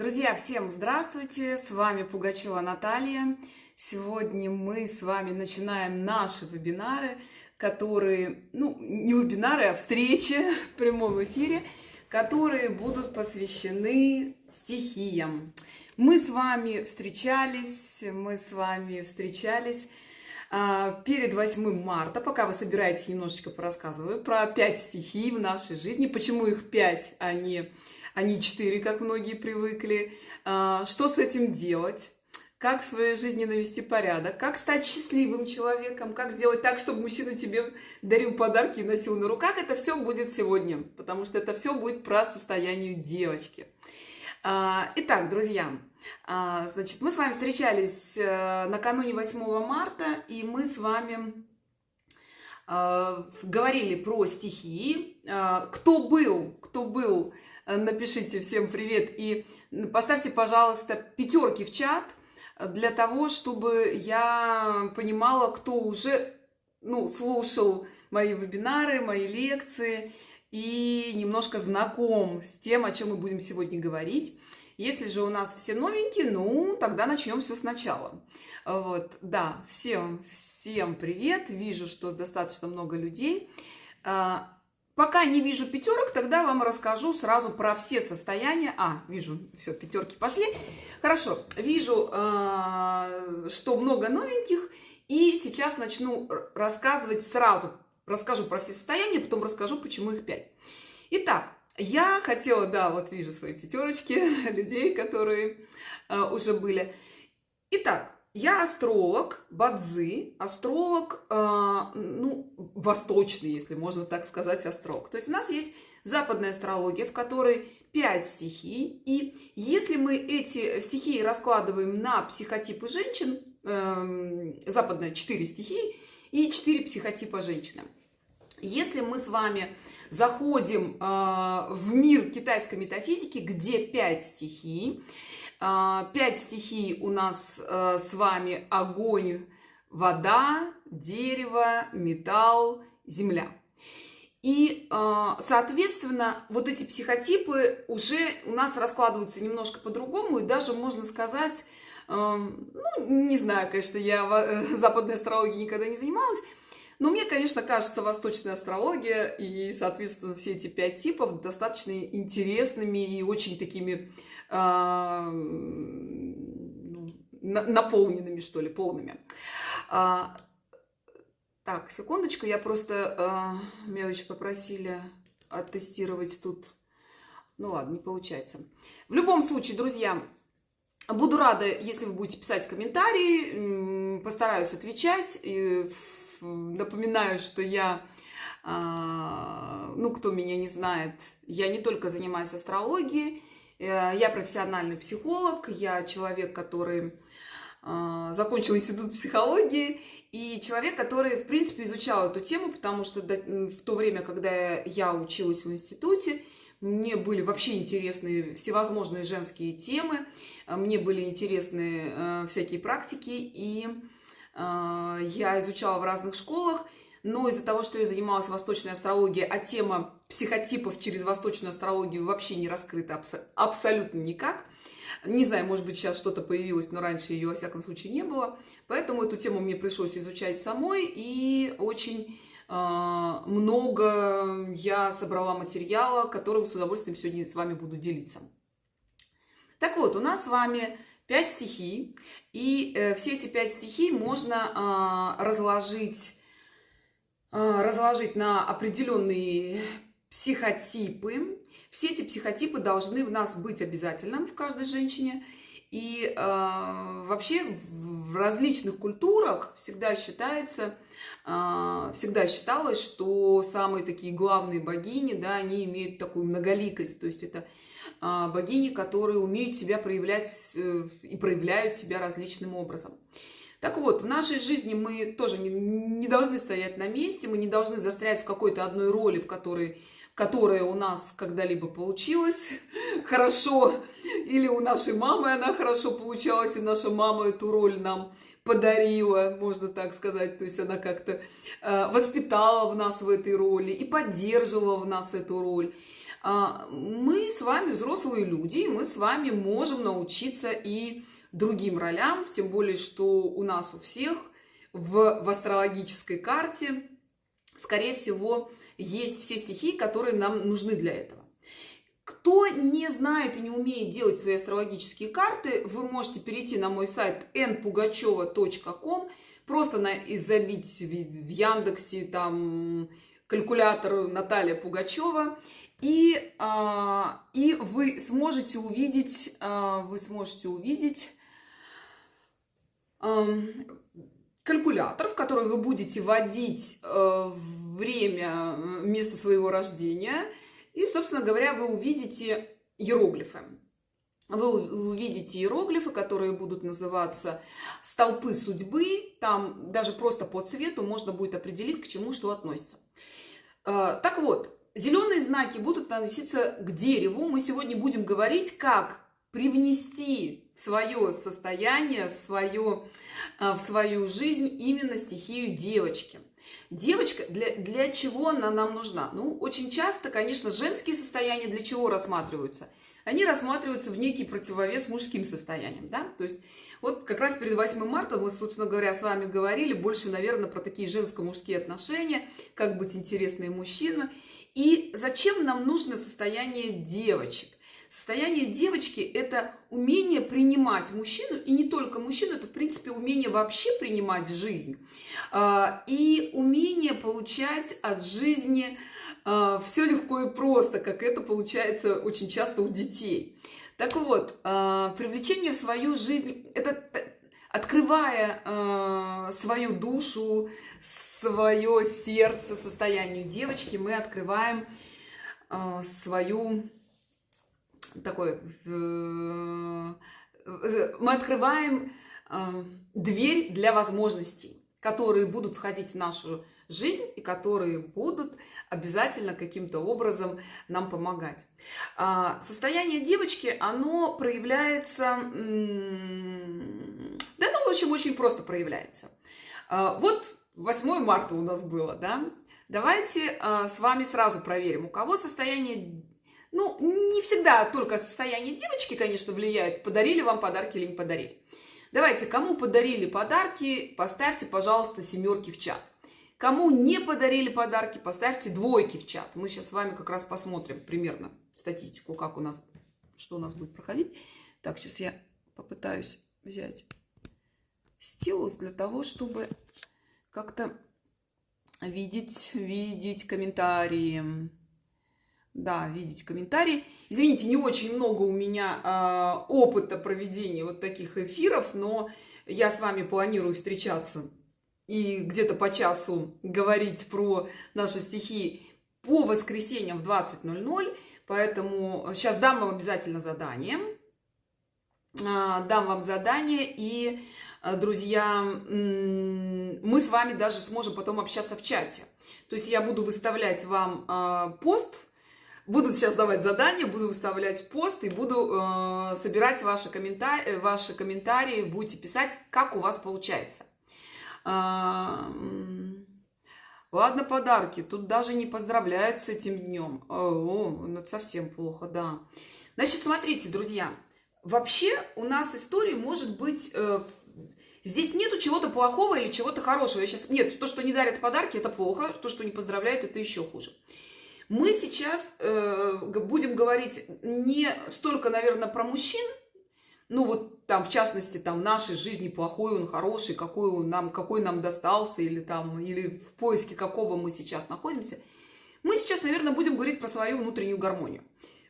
Друзья, всем здравствуйте! С вами Пугачева Наталья. Сегодня мы с вами начинаем наши вебинары, которые, ну, не вебинары, а встречи в прямом эфире, которые будут посвящены стихиям. Мы с вами встречались, мы с вами встречались а, перед 8 марта, пока вы собираетесь, немножечко порассказываю про 5 стихий в нашей жизни, почему их 5, а не а не 4, как многие привыкли. А, что с этим делать? Как в своей жизни навести порядок? Как стать счастливым человеком? Как сделать так, чтобы мужчина тебе дарил подарки и носил на руках? Это все будет сегодня, потому что это все будет про состояние девочки. А, итак, друзья, а, значит, мы с вами встречались э, накануне 8 марта, и мы с вами говорили про стихии. Кто был, кто был Э, напишите всем привет и поставьте, пожалуйста, пятерки в чат для того, чтобы я понимала, кто уже ну, слушал мои вебинары, мои лекции и немножко знаком с тем, о чем мы будем сегодня говорить. Если же у нас все новенькие, ну, тогда начнем все сначала. Вот, да, всем, всем привет. Вижу, что достаточно много людей. Пока не вижу пятерок, тогда вам расскажу сразу про все состояния. А, вижу, все, пятерки пошли. Хорошо, вижу, э, что много новеньких. И сейчас начну рассказывать сразу. Расскажу про все состояния, потом расскажу, почему их пять. Итак, я хотела, да, вот вижу свои пятерочки людей, которые э, уже были. Итак, я астролог, бадзи, астролог, э, ну, восточный, если можно так сказать, астролог. То есть у нас есть западная астрология, в которой 5 стихий. И если мы эти стихии раскладываем на психотипы женщин, э, западная 4 стихии и 4 психотипа женщины. Если мы с вами заходим э, в мир китайской метафизики, где 5 стихий, пять стихий у нас э, с вами огонь, вода, дерево, металл, земля. И, э, соответственно, вот эти психотипы уже у нас раскладываются немножко по-другому, и даже можно сказать, э, ну, не знаю, конечно, я западной астрологией никогда не занималась, но мне, конечно, кажется, восточная астрология и, соответственно, все эти пять типов достаточно интересными и очень такими э, наполненными, что ли, полными. А, так, секундочку, я просто... Э, меня очень попросили оттестировать тут... Ну ладно, не получается. В любом случае, друзья, буду рада, если вы будете писать комментарии, постараюсь отвечать. И напоминаю, что я, а, ну, кто меня не знает, я не только занимаюсь астрологией, э, я профессиональный психолог, я человек, который а, закончил институт психологии, и человек, который, в принципе, изучал эту тему, потому что в то время, когда я училась в институте, мне были вообще интересны всевозможные женские темы, мне были интересны э, всякие практики, и а, я изучала в разных школах, но из-за того, что я занималась восточной астрологией, а тема психотипов через восточную астрологию вообще не раскрыта абс абсолютно никак. Не знаю, может быть, сейчас что-то появилось, но раньше ее, во всяком случае, не было. Поэтому эту тему мне пришлось изучать самой, и очень э, много я собрала материала, которым с удовольствием сегодня с вами буду делиться. Так вот, у нас с вами пять стихий, и э, все эти пять стихий можно э, разложить, э, разложить на определенные психотипы. Все эти психотипы должны в нас быть обязательно в каждой женщине. И э, вообще в различных культурах всегда считается, э, всегда считалось, что самые такие главные богини, да, они имеют такую многоликость. То есть это богини, которые умеют себя проявлять э, и проявляют себя различным образом. Так вот, в нашей жизни мы тоже не, не должны стоять на месте, мы не должны застрять в какой-то одной роли, в которой, которая у нас когда-либо получилась хорошо, или у нашей мамы она хорошо получалась, и наша мама эту роль нам подарила, можно так сказать, то есть она как-то э, воспитала в нас в этой роли и поддерживала в нас эту роль. А, мы с вами взрослые люди, мы с вами можем научиться и другим ролям, тем более, что у нас у всех в, в астрологической карте, скорее всего, есть все стихии, которые нам нужны для этого. Кто не знает и не умеет делать свои астрологические карты, вы можете перейти на мой сайт npugacheva.com, просто на, и забить в Яндексе там калькулятор Наталья Пугачева, и, а, и вы сможете увидеть, а, вы сможете увидеть а, калькулятор, в который вы будете вводить а, время, место своего рождения – и, собственно говоря, вы увидите иероглифы. Вы увидите иероглифы, которые будут называться столпы судьбы. Там даже просто по цвету можно будет определить, к чему что относится. А, так вот, зеленые знаки будут относиться к дереву. Мы сегодня будем говорить, как привнести в свое состояние, в, свое, а, в свою жизнь именно стихию девочки. Девочка, для, для чего она нам нужна? Ну, очень часто, конечно, женские состояния для чего рассматриваются? Они рассматриваются в некий противовес мужским состояниям, да? То есть вот как раз перед 8 марта мы, собственно говоря, с вами говорили больше, наверное, про такие женско-мужские отношения, как быть интересной мужчина. И зачем нам нужно состояние девочек? Состояние девочки – это умение принимать мужчину, и не только мужчину, это, в принципе, умение вообще принимать жизнь, а, и умение получать от жизни а, все легко и просто, как это получается очень часто у детей. Так вот, а, привлечение в свою жизнь – это открывая свою душу, свое сердце состоянию девочки, мы открываем свою такой, мы открываем э, дверь для возможностей, которые будут входить в нашу жизнь и которые будут обязательно каким-то образом нам помогать. А, состояние девочки, оно проявляется, в общем, очень просто проявляется. А, вот 8 марта у нас было, да, Давайте э, с вами сразу проверим, у кого состояние ну, не всегда только состояние девочки, конечно, влияет, подарили вам подарки или не подарили. Давайте, кому подарили подарки, поставьте, пожалуйста, семерки в чат. Кому не подарили подарки, поставьте двойки в чат. Мы сейчас с вами как раз посмотрим примерно статистику, как у нас, что у нас будет проходить. Так, сейчас я попытаюсь взять стилус для того, чтобы как-то видеть, видеть комментарии. Да, видеть комментарии. Извините, не очень много у меня э, опыта проведения вот таких эфиров, но я с вами планирую встречаться и где-то по часу говорить про наши стихи по воскресеньям в 20.00. Поэтому сейчас дам вам обязательно задание. Э, дам вам задание и, друзья, мы с вами даже сможем потом общаться в чате. То есть я буду выставлять вам э, пост Буду сейчас давать задания, буду выставлять пост и буду э, собирать ваши, комментарии, э, ваши комментарии, будете писать, как у вас получается. А, ладно, подарки. Тут даже не поздравляют с этим днем. О, ну совсем плохо, да. Значит, смотрите, друзья. Вообще у нас история может быть... Э, здесь нету чего-то плохого или чего-то хорошего. Я сейчас... Нет, то, что не дарят подарки, это плохо. То, что не поздравляют, это еще хуже. Мы сейчас э, будем говорить не столько, наверное, про мужчин, ну вот там, в частности, там в нашей жизни плохой он, хороший, какой он нам, какой нам достался, или там, или в поиске какого мы сейчас находимся. Мы сейчас, наверное, будем говорить про свою внутреннюю гармонию.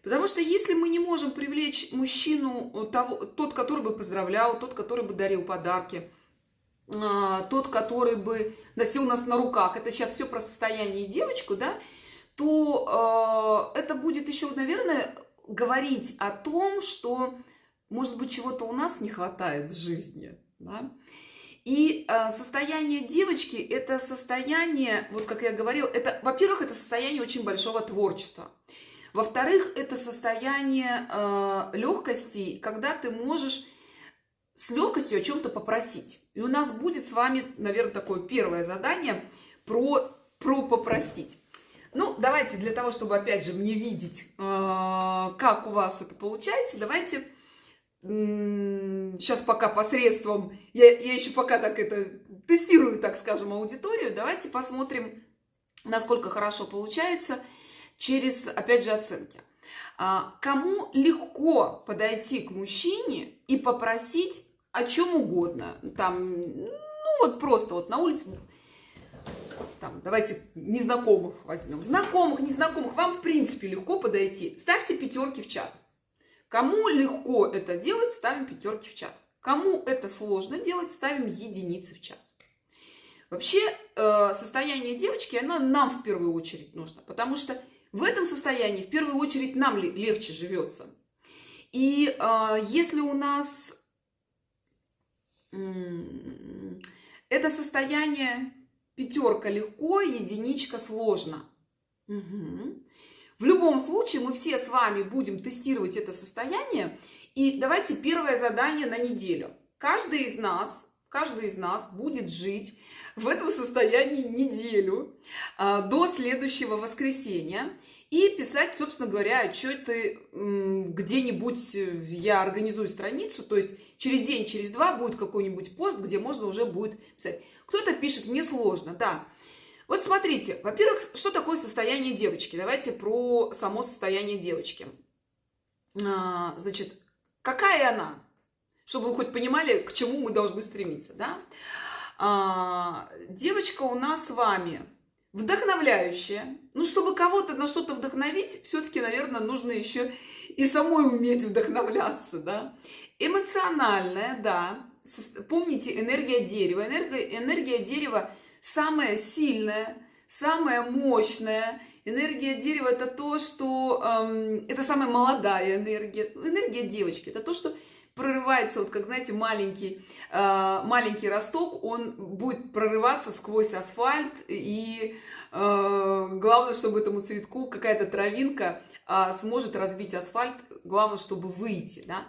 Потому что если мы не можем привлечь мужчину, э, того, тот, который бы поздравлял, тот, который бы дарил подарки, а, тот, который бы носил нас на руках, это сейчас все про состояние девочку, да, то э, это будет еще, наверное, говорить о том, что, может быть, чего-то у нас не хватает в жизни. Да? И э, состояние девочки – это состояние, вот как я говорила, это, во-первых, это состояние очень большого творчества. Во-вторых, это состояние э, легкости, когда ты можешь с легкостью о чем-то попросить. И у нас будет с вами, наверное, такое первое задание про, про попросить. Ну, давайте для того, чтобы, опять же, мне видеть, э, как у вас это получается, давайте сейчас пока посредством, я, я еще пока так это тестирую, так скажем, аудиторию, давайте посмотрим, насколько хорошо получается через, опять же, оценки. А, кому легко подойти к мужчине и попросить о чем угодно, там, ну вот просто вот на улице, там, давайте незнакомых возьмем, знакомых, незнакомых, вам в принципе легко подойти, ставьте пятерки в чат. Кому легко это делать, ставим пятерки в чат. Кому это сложно делать, ставим единицы в чат. Вообще, э, состояние девочки, оно нам в первую очередь нужно, потому что в этом состоянии в первую очередь нам легче живется. И э, если у нас это состояние пятерка легко, единичка сложно. Угу. В любом случае мы все с вами будем тестировать это состояние. И давайте первое задание на неделю. Каждый из нас, каждый из нас будет жить в этом состоянии неделю а, до следующего воскресенья и писать, собственно говоря, отчеты где-нибудь, э, я организую страницу, то есть через день, через два будет какой-нибудь пост, где можно уже будет писать. Кто-то пишет, мне сложно, да. Вот смотрите, во-первых, что такое состояние девочки? Давайте про само состояние девочки. А, значит, какая она? Чтобы вы хоть понимали, к чему мы должны стремиться, да? А, девочка у нас с вами вдохновляющая. Ну, чтобы кого-то на что-то вдохновить, все-таки, наверное, нужно еще и самой уметь вдохновляться, да? Эмоциональная, да. Помните, энергия дерева. Энергия, энергия дерева – самая сильная, самая мощная. Энергия дерева это то, что эм, это самая молодая энергия. Энергия девочки это то, что прорывается, вот как, знаете, маленький, э, маленький росток, он будет прорываться сквозь асфальт, и э, главное, чтобы этому цветку какая-то травинка э, сможет разбить асфальт, главное, чтобы выйти, да.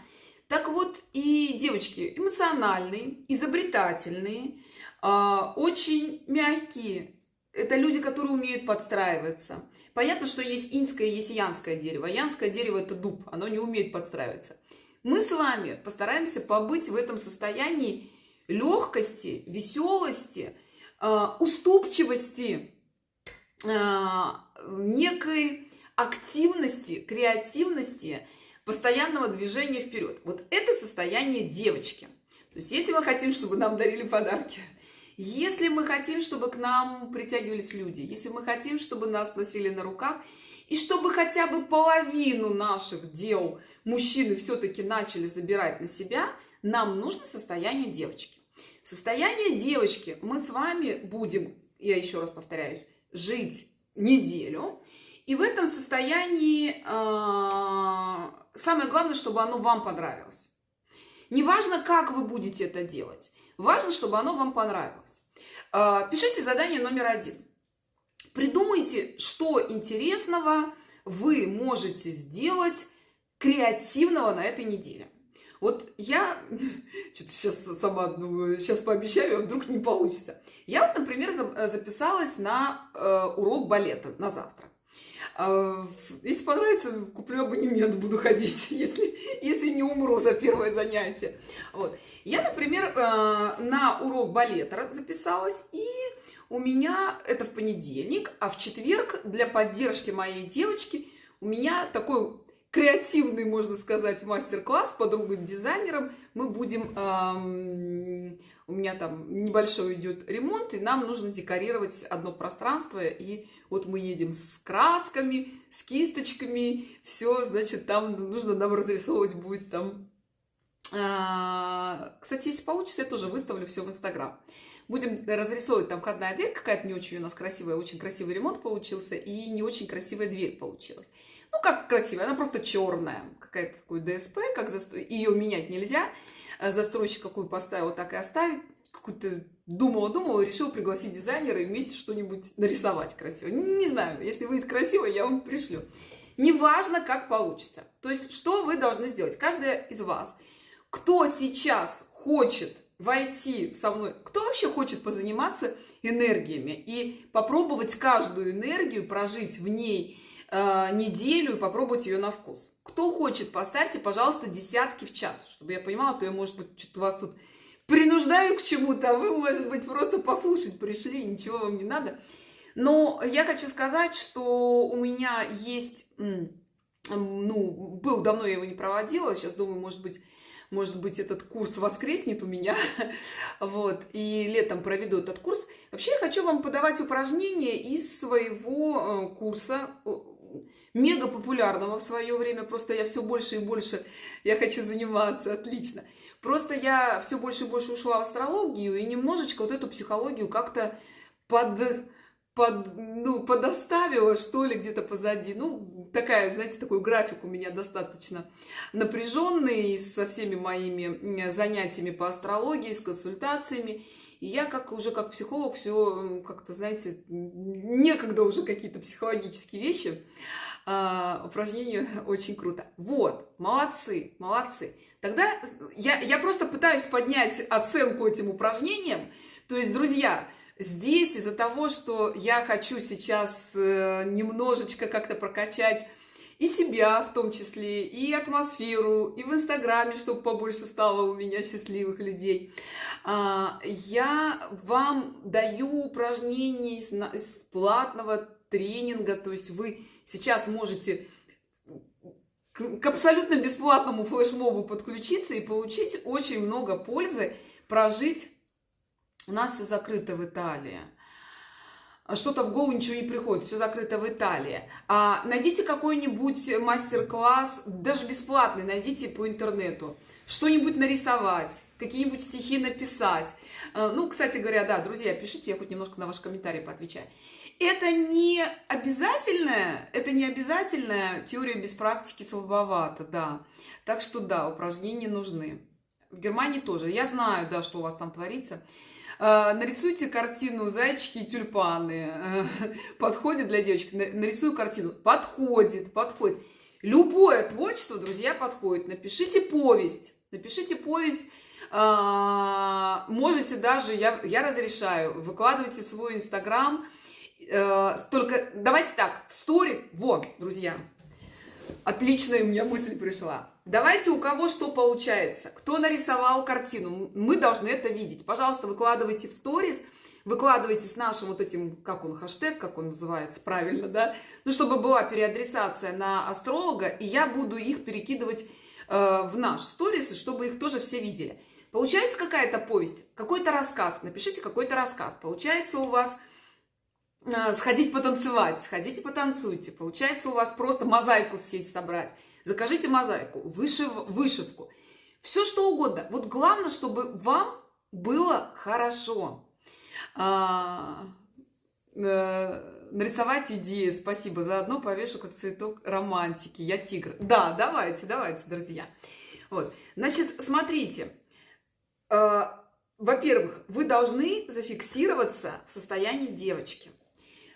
Так вот, и девочки эмоциональные, изобретательные, а, очень мягкие. Это люди, которые умеют подстраиваться. Понятно, что есть инское, есть янское дерево. Янское дерево – это дуб, оно не умеет подстраиваться. Мы с вами постараемся побыть в этом состоянии легкости, веселости, а, уступчивости, а, некой активности, креативности, постоянного движения вперед. Вот это состояние девочки. То есть, если мы хотим, чтобы нам дарили подарки – если мы хотим, чтобы к нам притягивались люди, если мы хотим, чтобы нас носили на руках, и чтобы хотя бы половину наших дел мужчины все-таки начали забирать на себя, нам нужно состояние девочки. Состояние девочки мы с вами будем, я еще раз повторяюсь, жить неделю. И в этом состоянии э, самое главное, чтобы оно вам понравилось. Неважно, как вы будете это делать. Важно, чтобы оно вам понравилось. А, пишите задание номер один. Придумайте, что интересного вы можете сделать креативного на этой неделе. Вот я что-то сейчас сама думаю, сейчас пообещаю, а вдруг не получится. Я вот, например, записалась на э, урок балета на завтра. А, если понравится, куплю абонемент, буду ходить, если, если не умру за первое занятие. Вот. Я, например, э, на урок балета записалась, и у меня это в понедельник, а в четверг для поддержки моей девочки у меня такой креативный, можно сказать, мастер-класс подругой дизайнером. Мы будем, у меня там небольшой идет ремонт, и нам нужно декорировать одно пространство, и вот мы едем с красками, с кисточками, все, значит, там нужно нам разрисовывать будет там. А, кстати, если получится, я тоже выставлю все в Инстаграм. Будем разрисовывать там входная дверь, какая-то не очень у нас красивая, очень красивый ремонт получился, и не очень красивая дверь получилась. Ну, как красивая, она просто черная, какая-то такой ДСП, как за... ее менять нельзя. Застройщик какую поставил, так и оставить какую-то думала-думала, решила пригласить дизайнера и вместе что-нибудь нарисовать красиво. Не знаю, если выйдет красиво, я вам пришлю. Неважно, как получится. То есть, что вы должны сделать? Каждая из вас, кто сейчас хочет войти со мной, кто вообще хочет позаниматься энергиями и попробовать каждую энергию, прожить в ней э, неделю и попробовать ее на вкус. Кто хочет, поставьте, пожалуйста, десятки в чат, чтобы я понимала, то я, может быть, что-то вас тут принуждаю к чему-то, а вы, может быть, просто послушать пришли, ничего вам не надо. Но я хочу сказать, что у меня есть, ну, был давно я его не проводила, сейчас думаю, может быть, может быть, этот курс воскреснет у меня, вот, и летом проведу этот курс. Вообще, я хочу вам подавать упражнения из своего э, курса, мега популярного в свое время, просто я все больше и больше, я хочу заниматься, отлично. Просто я все больше и больше ушла в астрологию и немножечко вот эту психологию как-то под под, ну, подоставила, что ли, где-то позади. Ну, такая, знаете, такой график у меня достаточно напряженный со всеми моими занятиями по астрологии, с консультациями. И я как уже как психолог все как-то, знаете, некогда уже какие-то психологические вещи. А, упражнение очень круто. Вот, молодцы, молодцы. Тогда я, я просто пытаюсь поднять оценку этим упражнениям. То есть, друзья, Здесь из-за того, что я хочу сейчас э, немножечко как-то прокачать и себя в том числе, и атмосферу, и в Инстаграме, чтобы побольше стало у меня счастливых людей. А, я вам даю упражнения из платного тренинга, то есть вы сейчас можете к абсолютно бесплатному флешмобу подключиться и получить очень много пользы, прожить у нас все закрыто в Италии. А что-то в голову ничего не приходит, все закрыто в Италии. А, найдите какой-нибудь мастер-класс, даже бесплатный, найдите по интернету. Что-нибудь нарисовать, какие-нибудь стихи написать. А, ну, кстати говоря, да, друзья, пишите, я хоть немножко на ваши комментарии поотвечаю. Это не обязательная, это не обязательная теория без практики слабовато, да. Так что да, упражнения нужны. В Германии тоже. Я знаю, да, что у вас там творится. А, нарисуйте картину зайчики и тюльпаны. Подходит для девочек. Нарисую картину. Подходит, подходит. Любое творчество, друзья, подходит. Напишите повесть. Напишите повесть. А, можете даже, я, я разрешаю, выкладывайте свой инстаграм. Э, только давайте так, в сторис. Вот, друзья, отличная у меня мысль пришла Давайте у кого что получается. Кто нарисовал картину, мы должны это видеть. Пожалуйста, выкладывайте в сторис, выкладывайте с нашим вот этим, как он, хэштег, как он называется, правильно, да? Ну, чтобы была переадресация на астролога, и я буду их перекидывать э, в наш сторис, чтобы их тоже все видели. Получается какая-то повесть, какой-то рассказ, напишите какой-то рассказ. Получается у вас сходить потанцевать, сходите потанцуйте. Получается у вас просто мозаику сесть собрать закажите мозаику, вышив, вышивку, все что угодно. Вот главное, чтобы вам было хорошо. А, э, нарисовать идеи, спасибо, заодно повешу как цветок романтики, я тигр. Да, давайте, давайте, друзья. Вот, значит, смотрите, э, во-первых, вы должны зафиксироваться в состоянии девочки.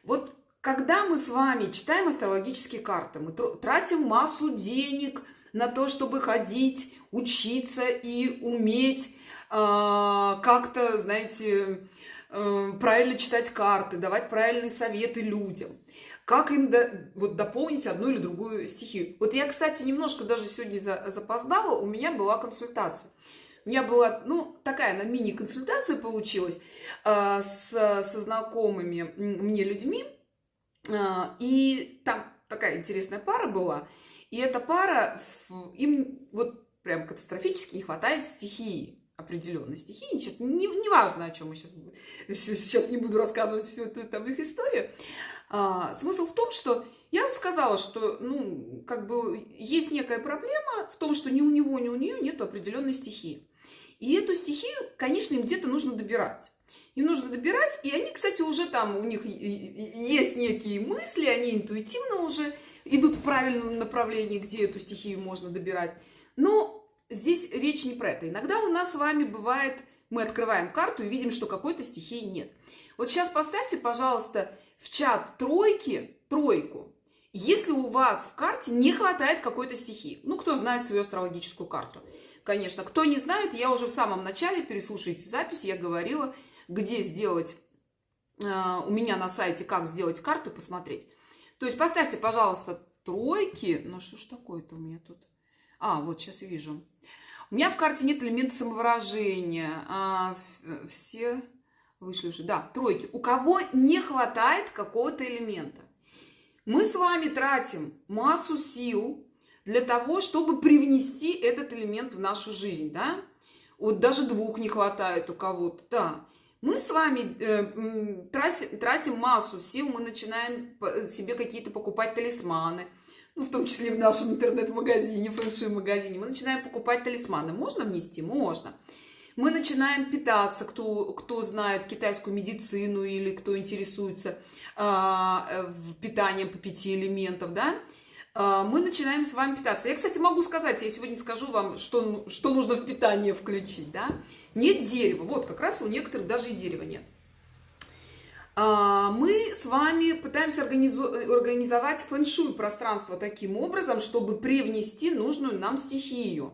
Вот когда мы с вами читаем астрологические карты, мы тратим массу денег на то, чтобы ходить, учиться и уметь э, как-то, знаете, э, правильно читать карты, давать правильные советы людям. Как им до, вот, дополнить одну или другую стихию. Вот я, кстати, немножко даже сегодня за, запоздала, у меня была консультация. У меня была, ну, такая, на мини-консультация получилась э, с, со знакомыми мне людьми, а, и там такая интересная пара была. И эта пара, им вот прям катастрофически не хватает стихии определенной стихии. Сейчас не, не важно, о чем мы сейчас, сейчас не буду рассказывать всю эту там их историю. А, смысл в том, что я вот сказала, что, ну, как бы есть некая проблема в том, что ни у него, ни у нее нет определенной стихии. И эту стихию, конечно, им где-то нужно добирать. Им нужно добирать, и они, кстати, уже там, у них есть некие мысли, они интуитивно уже идут в правильном направлении, где эту стихию можно добирать. Но здесь речь не про это. Иногда у нас с вами бывает, мы открываем карту и видим, что какой-то стихии нет. Вот сейчас поставьте, пожалуйста, в чат тройки, тройку, если у вас в карте не хватает какой-то стихии. Ну, кто знает свою астрологическую карту. Конечно. Кто не знает, я уже в самом начале, переслушайте запись, я говорила, где сделать э, у меня на сайте, как сделать карту, посмотреть. То есть поставьте, пожалуйста, тройки. Ну, что ж такое-то у меня тут? А, вот сейчас вижу. У меня в карте нет элемента самовыражения. А, все вышли уже. Да, тройки. У кого не хватает какого-то элемента? Мы с вами тратим массу сил для того, чтобы привнести этот элемент в нашу жизнь, да? Вот даже двух не хватает у кого-то, да. Мы с вами э, тратим, тратим массу сил, мы начинаем себе какие-то покупать талисманы, ну, в том числе в нашем интернет-магазине, фэншуй-магазине. Мы начинаем покупать талисманы. Можно внести? Можно. Мы начинаем питаться, кто, кто знает китайскую медицину или кто интересуется э, питанием по пяти элементов, да, мы начинаем с вами питаться. Я, кстати, могу сказать, я сегодня скажу вам, что, что нужно в питание включить, да. Нет дерева, вот как раз у некоторых даже и дерева нет. А, мы с вами пытаемся организовать фэншуй пространство таким образом, чтобы привнести нужную нам стихию.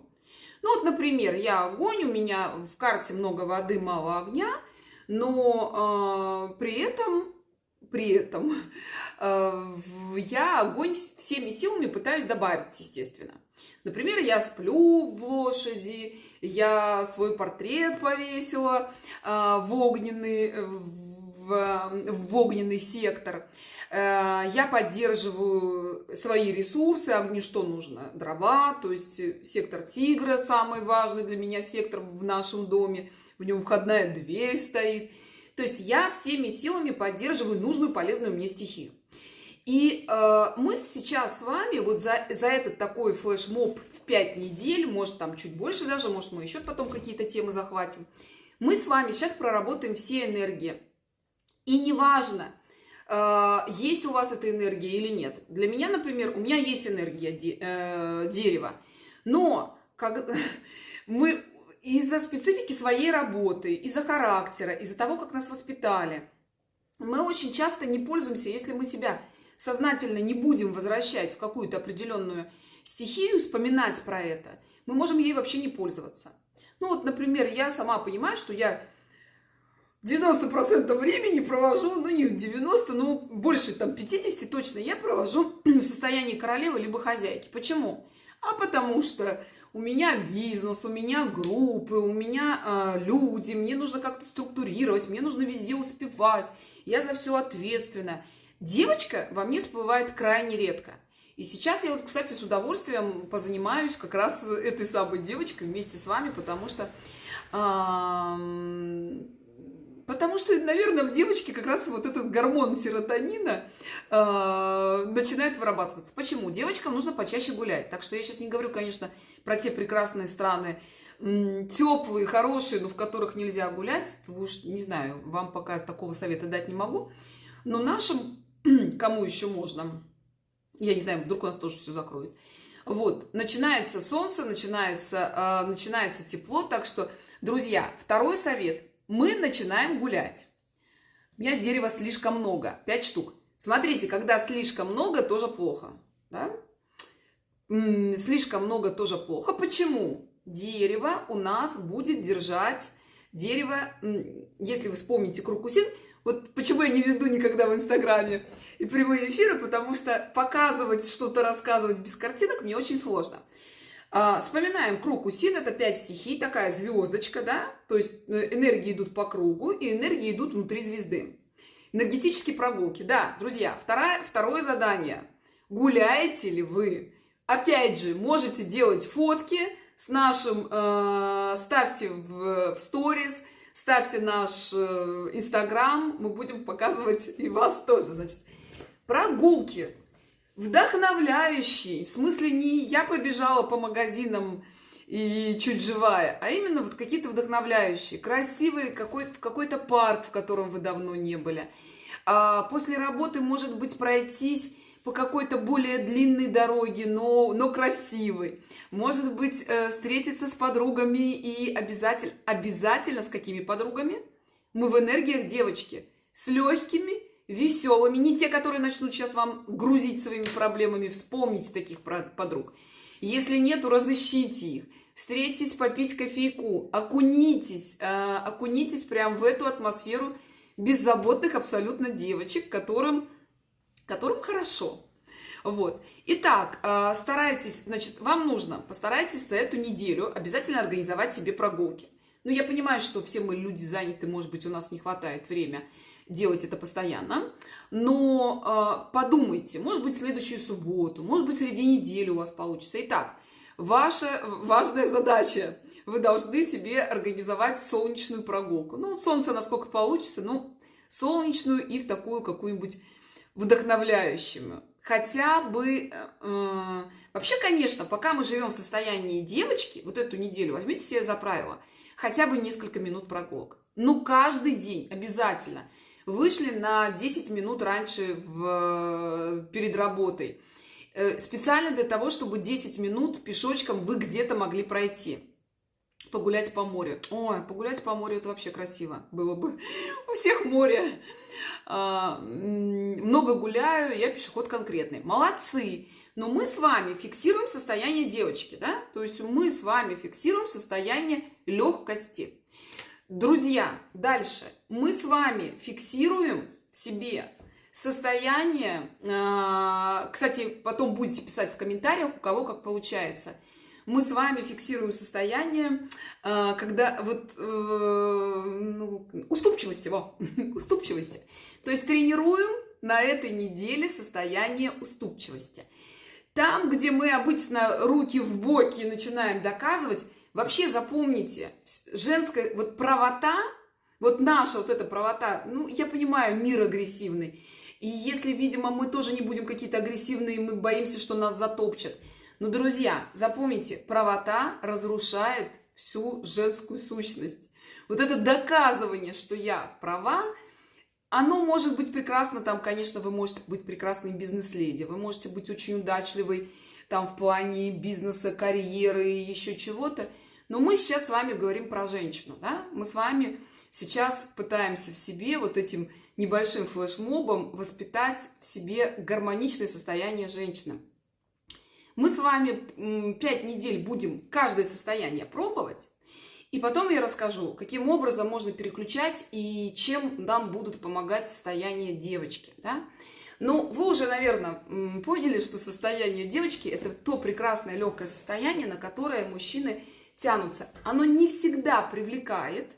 Ну вот, например, я огонь, у меня в карте много воды, мало огня, но э, при этом, при этом э, я огонь всеми силами пытаюсь добавить, естественно. Например, я сплю в лошади, я свой портрет повесила э, в огненный, в, в огненный сектор. Э, я поддерживаю свои ресурсы, огни что нужно? Дрова, то есть э, сектор тигра, самый важный для меня сектор в нашем доме, в нем входная дверь стоит. То есть я всеми силами поддерживаю нужную полезную мне стихию. И э, мы сейчас с вами вот за, за этот такой флешмоб в 5 недель, может там чуть больше даже, может мы еще потом какие-то темы захватим, мы с вами сейчас проработаем все энергии. И неважно, а, есть у вас эта энергия или нет. Для меня, например, у меня есть энергия де, э, дерева, но как, мы из-за специфики своей работы, из-за характера, из-за того, как нас воспитали, мы очень часто не пользуемся, если мы себя сознательно не будем возвращать в какую-то определенную стихию, вспоминать про это, мы можем ей вообще не пользоваться. Ну вот, например, я сама понимаю, что я 90% времени провожу, ну не 90, но больше там 50 точно я провожу в состоянии королевы либо хозяйки. Почему? А потому что у меня бизнес, у меня группы, у меня э, люди, мне нужно как-то структурировать, мне нужно везде успевать, я за все ответственна. Девочка во мне всплывает крайне редко. И сейчас я вот, кстати, с удовольствием позанимаюсь как раз этой самой девочкой вместе с вами, потому что э, Потому что, наверное, в девочке как раз вот этот гормон серотонина э, начинает вырабатываться. Почему? Девочкам нужно почаще гулять. Так что я сейчас не говорю, конечно, про те прекрасные страны, теплые, хорошие, но в которых нельзя гулять. Уж не знаю, вам пока такого совета дать не могу. Но нашим, кому еще можно, я не знаю, вдруг у нас тоже все закроет. Вот, начинается солнце, начинается, э, начинается тепло. Так что, друзья, второй совет – мы начинаем гулять. У меня дерева слишком много, 5 штук. Смотрите, когда слишком много, тоже плохо. Да? Слишком много тоже плохо. Почему? Дерево у нас будет держать дерево, если вы вспомните круг усин, вот почему я не веду никогда в Инстаграме и прямые эфиры, потому что показывать что-то, рассказывать без картинок мне очень сложно. А, вспоминаем круг Усин, это 5 стихий, такая звездочка, да, то есть э, энергии идут по кругу, и энергии идут внутри звезды. Энергетические прогулки, да, друзья, второе, второе задание. Гуляете ли вы? Опять же, можете делать фотки с нашим, э, ставьте в, в сторис, ставьте наш э, инстаграм, мы будем показывать и вас тоже, значит. Прогулки, вдохновляющий. В смысле, не я побежала по магазинам и чуть живая, а именно вот какие-то вдохновляющие, красивые, какой, какой-то парк, в котором вы давно не были. А после работы, может быть, пройтись по какой-то более длинной дороге, но, но красивой. Может быть, э, встретиться с подругами и обязательно, обязательно с какими подругами? Мы в энергиях девочки, с легкими веселыми, не те, которые начнут сейчас вам грузить своими проблемами, вспомните таких подруг. Если нету, разыщите их. встретитесь попить кофейку, окунитесь, э, окунитесь прям в эту атмосферу беззаботных абсолютно девочек, которым, которым хорошо. Вот. Итак, э, старайтесь, значит, вам нужно, постарайтесь за эту неделю обязательно организовать себе прогулки. Ну, я понимаю, что все мы люди заняты, может быть, у нас не хватает времени делать это постоянно, но э, подумайте, может быть, следующую субботу, может быть, среди недели у вас получится. Итак, ваша важная задача – вы должны себе организовать солнечную прогулку. Ну, солнце насколько получится, ну, солнечную и в такую какую-нибудь вдохновляющую хотя бы... Э, э, вообще, конечно, пока мы живем в состоянии девочки, вот эту неделю возьмите себе за правило, хотя бы несколько минут прогулок. Ну, каждый день обязательно. Вышли на 10 минут раньше в, перед работой. Э, специально для того, чтобы 10 минут пешочком вы где-то могли пройти. Погулять по морю. Ой, погулять по морю это вообще красиво было бы. У всех море. А, много гуляю, я пешеход конкретный. Молодцы! Но мы с вами фиксируем состояние девочки, да? То есть мы с вами фиксируем состояние легкости. Друзья, дальше. Мы с вами фиксируем в себе состояние, а, кстати, потом будете писать в комментариях, у кого как получается – мы с вами фиксируем состояние, а, когда вот э, ну, уступчивости, во, уступчивости. То есть тренируем на этой неделе состояние уступчивости. Там, где мы обычно руки в боки начинаем доказывать, вообще запомните, женская вот правота, вот наша вот эта правота, ну, я понимаю, мир агрессивный. И если, видимо, мы тоже не будем какие-то агрессивные, мы боимся, что нас затопчат – но, друзья, запомните, правота разрушает всю женскую сущность. Вот это доказывание, что я права, оно может быть прекрасно, там, конечно, вы можете быть прекрасной бизнес-леди, вы можете быть очень удачливой там в плане бизнеса, карьеры и еще чего-то. Но мы сейчас с вами говорим про женщину, да? Мы с вами сейчас пытаемся в себе вот этим небольшим флешмобом воспитать в себе гармоничное состояние женщины. Мы с вами 5 недель будем каждое состояние пробовать. И потом я расскажу, каким образом можно переключать и чем нам будут помогать состояние девочки. Да? Ну, вы уже, наверное, поняли, что состояние девочки – это то прекрасное легкое состояние, на которое мужчины тянутся. Оно не всегда привлекает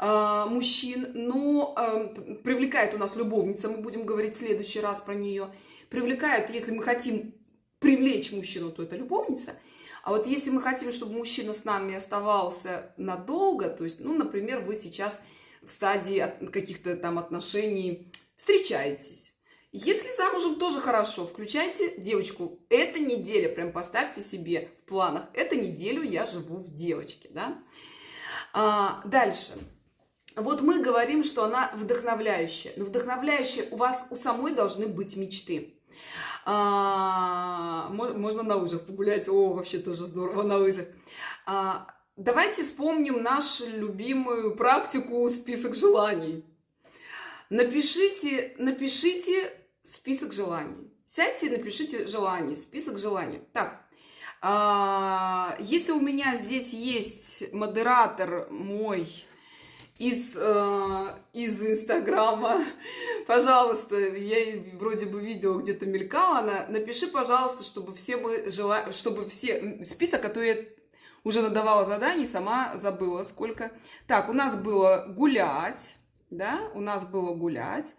э, мужчин, но э, привлекает у нас любовница, мы будем говорить в следующий раз про нее. Привлекает, если мы хотим привлечь мужчину, то это любовница. А вот если мы хотим, чтобы мужчина с нами оставался надолго, то есть, ну, например, вы сейчас в стадии каких-то там отношений встречаетесь. Если замужем, тоже хорошо. Включайте девочку. Эта неделя, прям поставьте себе в планах. Эту неделю я живу в девочке, да. А, дальше. Вот мы говорим, что она вдохновляющая. Но вдохновляющая у вас у самой должны быть мечты. А, можно на лыжах погулять. О, вообще тоже здорово на лыжах. А, давайте вспомним нашу любимую практику список желаний. Напишите, напишите список желаний. Сядьте и напишите желания, список желаний. Так, а, если у меня здесь есть модератор мой из, э, из Инстаграма. Пожалуйста, я вроде бы видела где-то мелькала она. Напиши, пожалуйста, чтобы все мы жела... чтобы все... Список, а то я уже надавала заданий, сама забыла сколько. Так, у нас было гулять, да, у нас было гулять.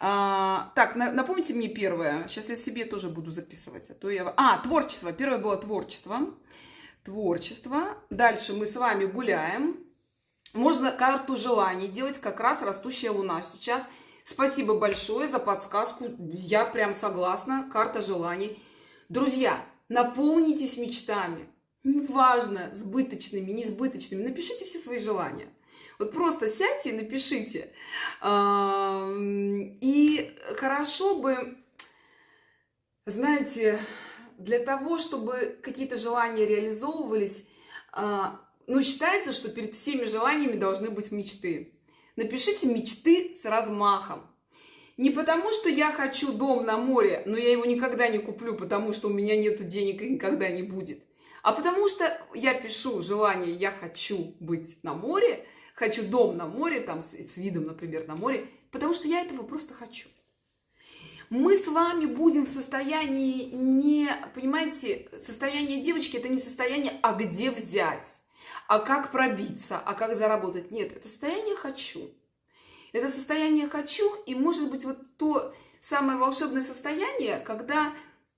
А, так, на, напомните мне первое. Сейчас я себе тоже буду записывать, а то я... А, творчество. Первое было творчество. Творчество. Дальше мы с вами гуляем. Можно карту желаний делать как раз растущая луна. Сейчас спасибо большое за подсказку. Я прям согласна. Карта желаний. Друзья, наполнитесь мечтами. Неважно, сбыточными, несбыточными. Напишите все свои желания. Вот просто сядьте и напишите. И хорошо бы, знаете, для того, чтобы какие-то желания реализовывались, но считается, что перед всеми желаниями должны быть мечты. Напишите мечты с размахом. Не потому, что я хочу дом на море, но я его никогда не куплю, потому что у меня нет денег и никогда не будет. А потому что я пишу желание, я хочу быть на море, хочу дом на море, там с, с видом, например, на море, потому что я этого просто хочу. Мы с вами будем в состоянии не, понимаете, состояние девочки это не состояние, а где взять, а как пробиться, а как заработать. Нет, это состояние хочу. Это состояние хочу, и может быть вот то самое волшебное состояние, когда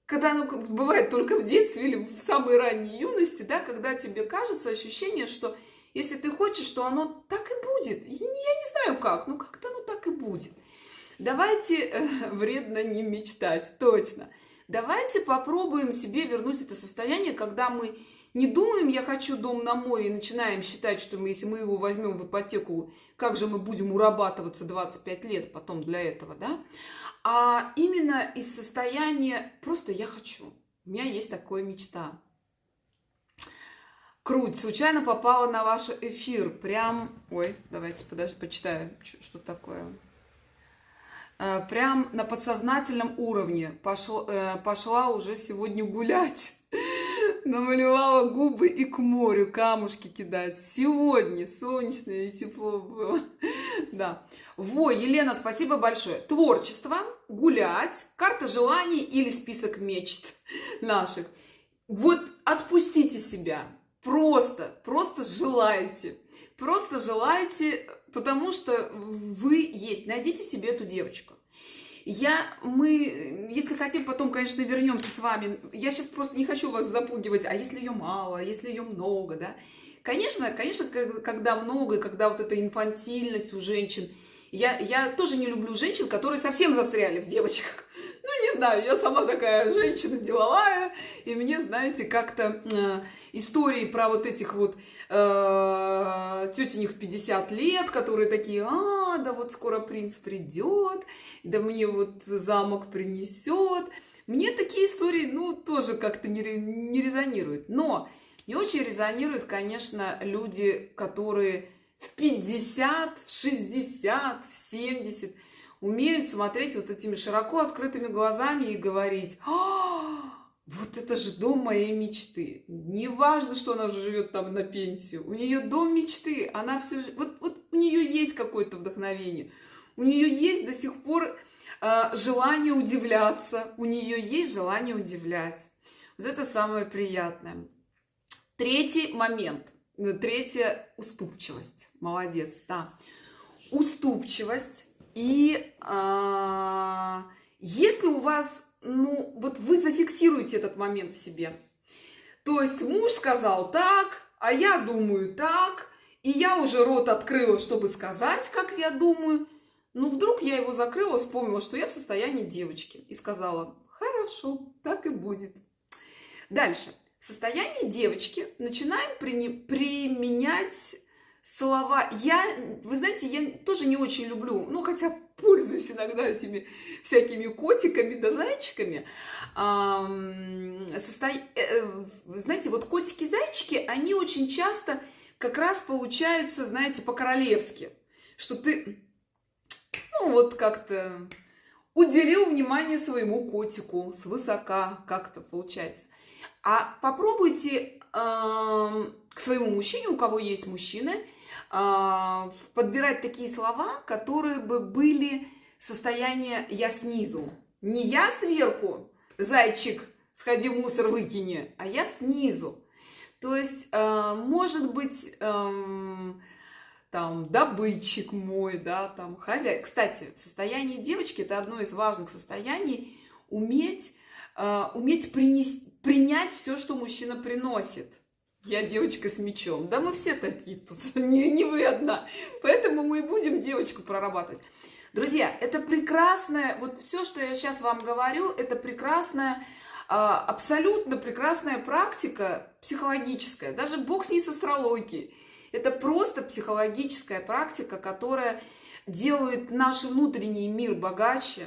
когда оно бывает только в детстве или в самой ранней юности, да, когда тебе кажется ощущение, что если ты хочешь, то оно так и будет. Я не знаю как, но как-то оно так и будет. Давайте э, вредно не мечтать, точно. Давайте попробуем себе вернуть это состояние, когда мы не думаем, я хочу дом на море, и начинаем считать, что мы, если мы его возьмем в ипотеку, как же мы будем урабатываться 25 лет потом для этого, да? А именно из состояния просто я хочу. У меня есть такая мечта. Круть, случайно попала на ваш эфир. Прям, ой, давайте подожди, почитаю, что такое. Э, прям на подсознательном уровне пошла, э, пошла уже сегодня гулять намалевала губы и к морю камушки кидать. Сегодня солнечное и тепло было. Да. Во, Елена, спасибо большое. Творчество, гулять, карта желаний или список мечт наших. Вот отпустите себя. Просто, просто желайте. Просто желайте, потому что вы есть. Найдите себе эту девочку. Я, мы, если хотим, потом, конечно, вернемся с вами. Я сейчас просто не хочу вас запугивать, а если ее мало, а если ее много, да? Конечно, конечно, когда много, когда вот эта инфантильность у женщин, я, я тоже не люблю женщин, которые совсем застряли в девочках. Ну, не знаю, я сама такая женщина деловая, и мне, знаете, как-то э, истории про вот этих вот э, тетенек в 50 лет, которые такие, а, да вот скоро принц придет, да мне вот замок принесет. Мне такие истории, ну, тоже как-то не, не резонируют. Но не очень резонируют, конечно, люди, которые в 50, в 60, в 70 умеют смотреть вот этими широко открытыми глазами и говорить, а, вот это же дом моей мечты. Не важно, что она уже живет там на пенсию. У нее дом мечты. Она все, вот, вот у нее есть какое-то вдохновение. У нее есть до сих пор э, желание удивляться. У нее есть желание удивлять. Вот это самое приятное. Третий момент. Третья уступчивость. Молодец, да. Уступчивость. И э, если у вас ну, вот вы зафиксируете этот момент в себе. То есть муж сказал так, а я думаю так, и я уже рот открыла, чтобы сказать, как я думаю. Но вдруг я его закрыла, вспомнила, что я в состоянии девочки. И сказала, хорошо, так и будет. Дальше. В состоянии девочки начинаем применять слова. Я, вы знаете, я тоже не очень люблю, ну, хотя пользуюсь иногда этими всякими котиками да зайчиками. Состо... Э, э, знаете, вот котики-зайчики, они очень часто как раз получаются, знаете, по-королевски. Что ты, ну, вот как-то уделил внимание своему котику свысока, как-то получается. А попробуйте к своему мужчине, у кого есть мужчины, а, подбирать такие слова, которые бы были состояние «я снизу». Не я сверху, зайчик, сходи в мусор выкини, а я снизу. То есть, а, может быть, там, добытчик мой, да, там, хозяин. Кстати, состояние девочки – это одно из важных состояний – уметь, а, уметь принести, принять все, что мужчина приносит. Я девочка с мечом. Да мы все такие тут, не, не вы одна. Поэтому мы и будем девочку прорабатывать. Друзья, это прекрасное, вот все, что я сейчас вам говорю, это прекрасная, абсолютно прекрасная практика психологическая. Даже бог с ней с астрологией. Это просто психологическая практика, которая делает наш внутренний мир богаче,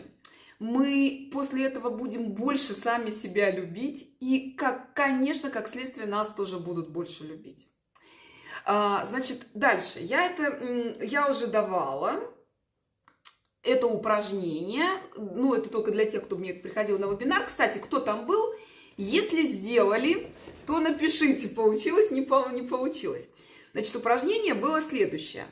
мы после этого будем больше сами себя любить, и, как, конечно, как следствие, нас тоже будут больше любить. А, значит, дальше. Я это, я уже давала это упражнение, ну, это только для тех, кто мне приходил на вебинар. Кстати, кто там был, если сделали, то напишите, получилось, не, по, не получилось. Значит, упражнение было следующее.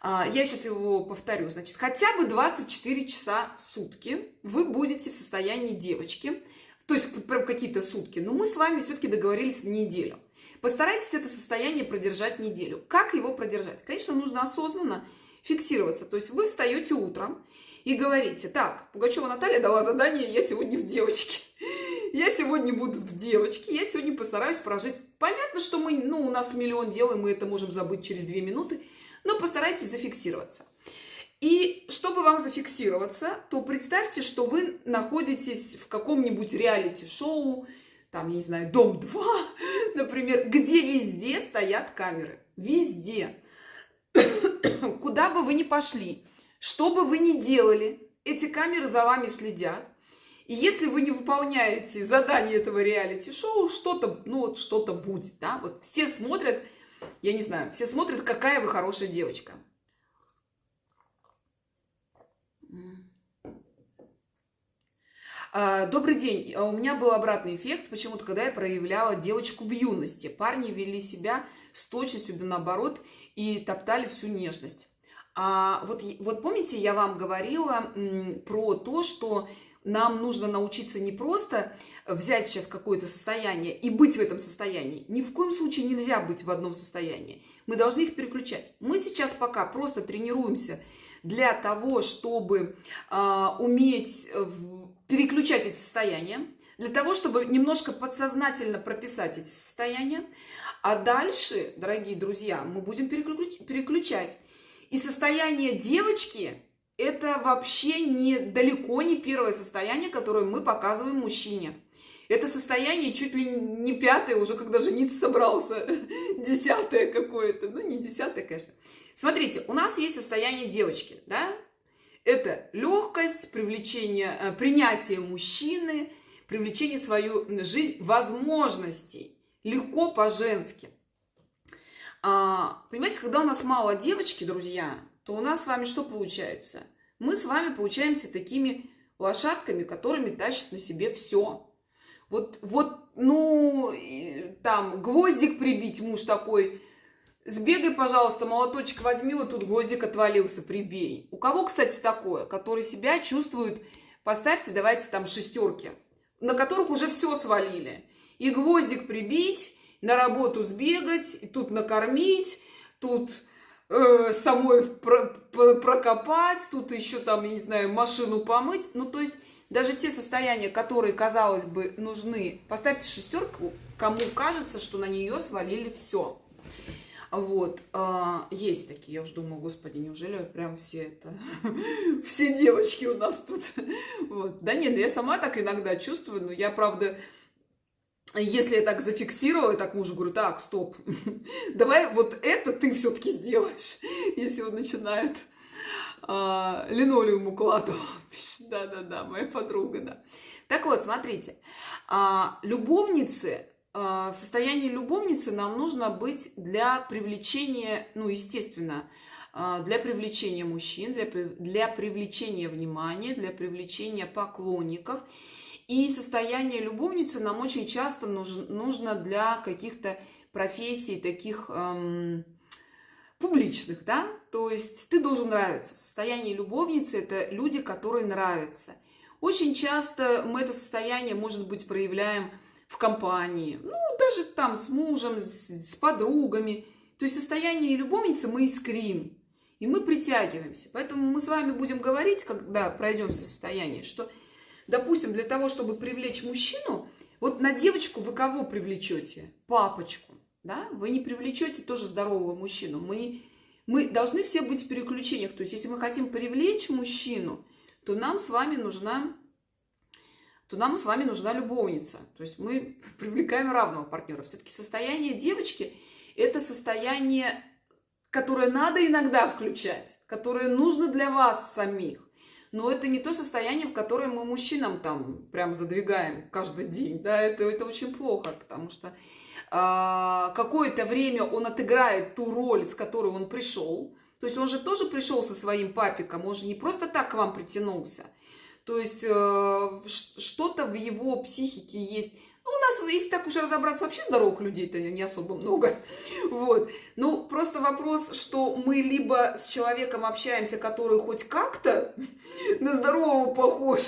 А, я сейчас его повторю. Значит, хотя бы 24 часа в сутки вы будете в состоянии девочки, то есть прям какие-то сутки. Но мы с вами все-таки договорились на неделю. Постарайтесь это состояние продержать неделю. Как его продержать? Конечно, нужно осознанно фиксироваться. То есть вы встаете утром и говорите, так, Пугачева Наталья дала задание, я сегодня в девочке. Я сегодня буду в девочке, я сегодня постараюсь прожить. Понятно, что мы, ну, у нас миллион дел, и мы это можем забыть через две минуты, но постарайтесь зафиксироваться. И чтобы вам зафиксироваться, то представьте, что вы находитесь в каком-нибудь реалити-шоу, там, я не знаю, Дом-2, например, где везде стоят камеры. Везде. Куда бы вы ни пошли, что бы вы ни делали, эти камеры за вами следят. И если вы не выполняете задание этого реалити-шоу, что-то, ну вот что-то будет, да, вот все смотрят, я не знаю, все смотрят, какая вы хорошая девочка. А, добрый день. А, у меня был обратный эффект, почему-то, когда я проявляла девочку в юности. Парни вели себя с точностью да наоборот и топтали всю нежность. А вот, вот помните, я вам говорила про то, что нам нужно научиться не просто взять сейчас какое-то состояние и быть в этом состоянии. Ни в коем случае нельзя быть в одном состоянии. Мы должны их переключать. Мы сейчас пока просто тренируемся для того, чтобы э, уметь переключать эти состояния, для того, чтобы немножко подсознательно прописать эти состояния. А дальше, дорогие друзья, мы будем переключ переключать. И состояние девочки – это вообще не, далеко не первое состояние, которое мы показываем мужчине. Это состояние чуть ли не пятое, уже когда жениться собрался, десятое какое-то. Ну, не десятое, конечно. Смотрите, у нас есть состояние девочки, да? Это легкость, привлечение, э, принятие мужчины, привлечение в свою жизнь возможностей. Легко по-женски. А, понимаете, когда у нас мало девочки, друзья, то у нас с вами что получается? Мы с вами получаемся такими лошадками, которыми тащат на себе все. Вот, вот, ну, там, гвоздик прибить, муж такой, Сбегай, пожалуйста, молоточек возьми, вот тут гвоздик отвалился, прибей. У кого, кстати, такое, который себя чувствует, поставьте, давайте там шестерки, на которых уже все свалили. И гвоздик прибить, на работу сбегать, и тут накормить, тут э, самой про, про, прокопать, тут еще там, я не знаю, машину помыть. Ну, то есть даже те состояния, которые, казалось бы, нужны, поставьте шестерку, кому кажется, что на нее свалили все. Вот, а, есть такие, я уж думаю, господи, неужели прям все это, все девочки у нас тут. Вот. Да нет, ну я сама так иногда чувствую, но я, правда, если я так зафиксировала, так мужу говорю, так, стоп, давай вот это ты все-таки сделаешь, если он начинает а, линолеум укладывать. Да-да-да, моя подруга, да. Так вот, смотрите, а, любовницы а, в состоянии любовницы нам нужно быть для привлечения, ну, естественно, а, для привлечения мужчин, для, для привлечения внимания, для привлечения поклонников. И состояние любовницы нам очень часто нужно, для каких-то профессий таких эм, публичных, да? То есть ты должен нравиться. Состояние любовницы – это люди, которые нравятся. Очень часто мы это состояние, может быть, проявляем – в компании, ну, даже там с мужем, с, с подругами. То есть состояние любовницы мы искрим, и мы притягиваемся. Поэтому мы с вами будем говорить, когда пройдем состояние, что, допустим, для того, чтобы привлечь мужчину, вот на девочку вы кого привлечете? Папочку, да? Вы не привлечете тоже здорового мужчину. Мы, мы должны все быть в переключениях. То есть, если мы хотим привлечь мужчину, то нам с вами нужна то нам с вами нужна любовница. То есть мы привлекаем равного партнера. Все-таки состояние девочки – это состояние, которое надо иногда включать, которое нужно для вас самих. Но это не то состояние, в которое мы мужчинам там прям задвигаем каждый день. Да, это, это очень плохо, потому что э, какое-то время он отыграет ту роль, с которой он пришел. То есть он же тоже пришел со своим папиком, он же не просто так к вам притянулся – то есть э, что-то в его психике есть. Ну, у нас, если так уж разобраться, вообще здоровых людей-то не особо много. Вот. Ну, просто вопрос, что мы либо с человеком общаемся, который хоть как-то на здорового похож,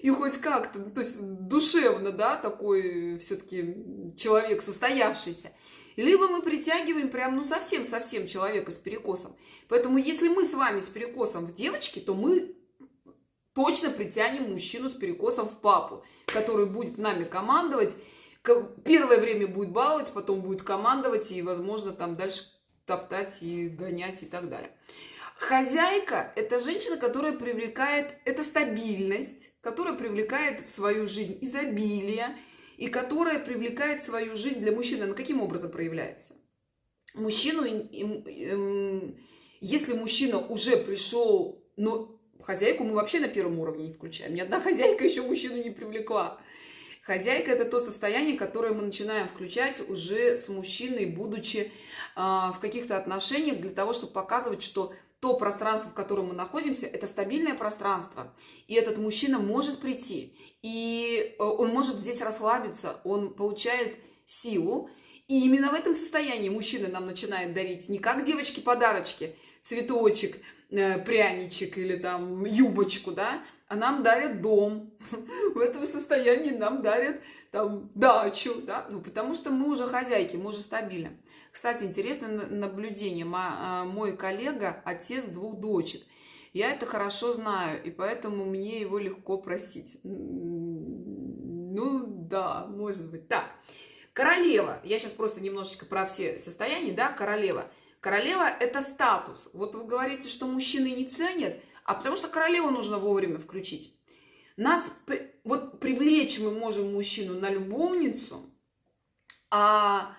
и хоть как-то, то есть душевно, да, такой все-таки человек состоявшийся, либо мы притягиваем прям, ну, совсем-совсем человека с перекосом. Поэтому, если мы с вами с перекосом в девочке, то мы точно притянем мужчину с перекосом в папу, который будет нами командовать. Первое время будет баловать, потом будет командовать и, возможно, там дальше топтать и гонять и так далее. Хозяйка – это женщина, которая привлекает, это стабильность, которая привлекает в свою жизнь изобилие, и которая привлекает свою жизнь для мужчины. Она каким образом проявляется? Мужчину, если мужчина уже пришел, но Хозяйку мы вообще на первом уровне не включаем. Ни одна хозяйка еще мужчину не привлекла. Хозяйка – это то состояние, которое мы начинаем включать уже с мужчиной, будучи э, в каких-то отношениях, для того, чтобы показывать, что то пространство, в котором мы находимся, это стабильное пространство. И этот мужчина может прийти. И э, он может здесь расслабиться, он получает силу. И именно в этом состоянии мужчина нам начинает дарить не как девочки подарочки, цветочек – Э, пряничек или там юбочку, да, а нам дарят дом. В этом состоянии нам дарят там дачу, да, ну, потому что мы уже хозяйки, мы уже стабильны. Кстати, интересное наблюдение. А, мой коллега – отец двух дочек. Я это хорошо знаю, и поэтому мне его легко просить. Ну, да, может быть. Так, королева. Я сейчас просто немножечко про все состояния, да, королева – Королева – это статус. Вот вы говорите, что мужчины не ценят, а потому что королеву нужно вовремя включить. Нас вот привлечь мы можем мужчину на любовницу, а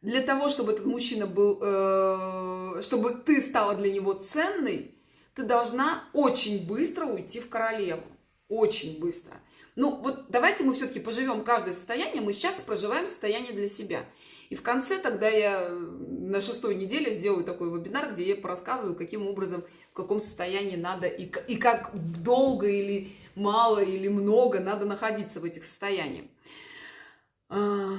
для того, чтобы этот мужчина был, э, чтобы ты стала для него ценной, ты должна очень быстро уйти в королеву. Очень быстро. Ну, вот давайте мы все-таки поживем каждое состояние. Мы сейчас проживаем состояние для себя. И в конце тогда я на шестой неделе сделаю такой вебинар, где я порассказываю, каким образом, в каком состоянии надо и, и как долго или мало или много надо находиться в этих состояниях. А,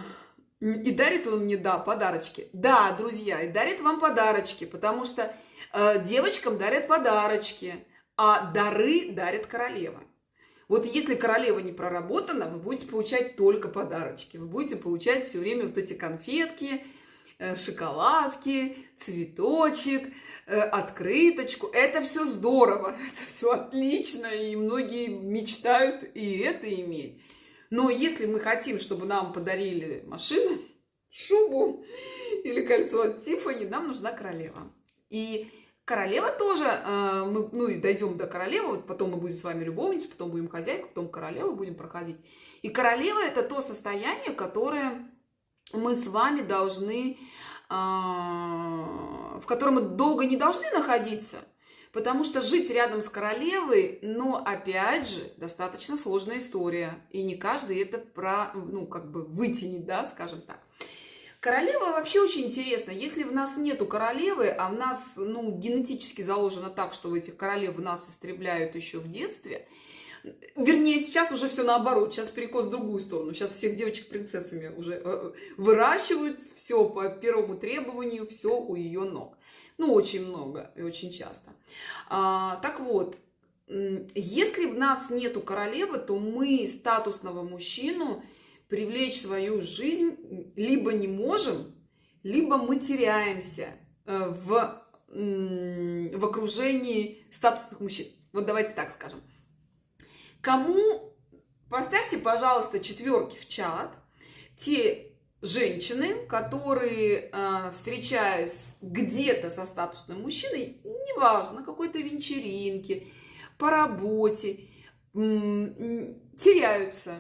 и дарит он мне, да, подарочки. Да, друзья, и дарит вам подарочки, потому что э, девочкам дарят подарочки, а дары дарит королева. Вот если королева не проработана, вы будете получать только подарочки. Вы будете получать все время вот эти конфетки, э, шоколадки, цветочек, э, открыточку. Это все здорово, это все отлично, и многие мечтают и это иметь. Но если мы хотим, чтобы нам подарили машину, шубу или кольцо от Тиффани, нам нужна королева. И Королева тоже, э, мы, ну и дойдем до королевы, вот потом мы будем с вами любовницей, потом будем хозяйкой, потом королеву будем проходить. И королева это то состояние, которое мы с вами должны, э, в котором мы долго не должны находиться, потому что жить рядом с королевой, но опять же, достаточно сложная история, и не каждый это про, ну как бы вытянет, да, скажем так. Королева вообще очень интересно. Если в нас нету королевы, а в нас ну, генетически заложено так, что этих королев в нас истребляют еще в детстве, Вернее, сейчас уже все наоборот. Сейчас перекос в другую сторону. Сейчас всех девочек принцессами уже э, выращивают. Все по первому требованию, все у ее ног. Ну, очень много и очень часто. А, так вот, если в нас нету королевы, то мы статусного мужчину привлечь свою жизнь либо не можем, либо мы теряемся э, в, в окружении статусных мужчин. Вот давайте так скажем. Кому, поставьте, пожалуйста, четверки в чат, те женщины, которые, э, встречаясь где-то со статусным мужчиной, неважно, на какой-то вечеринке, по работе, теряются,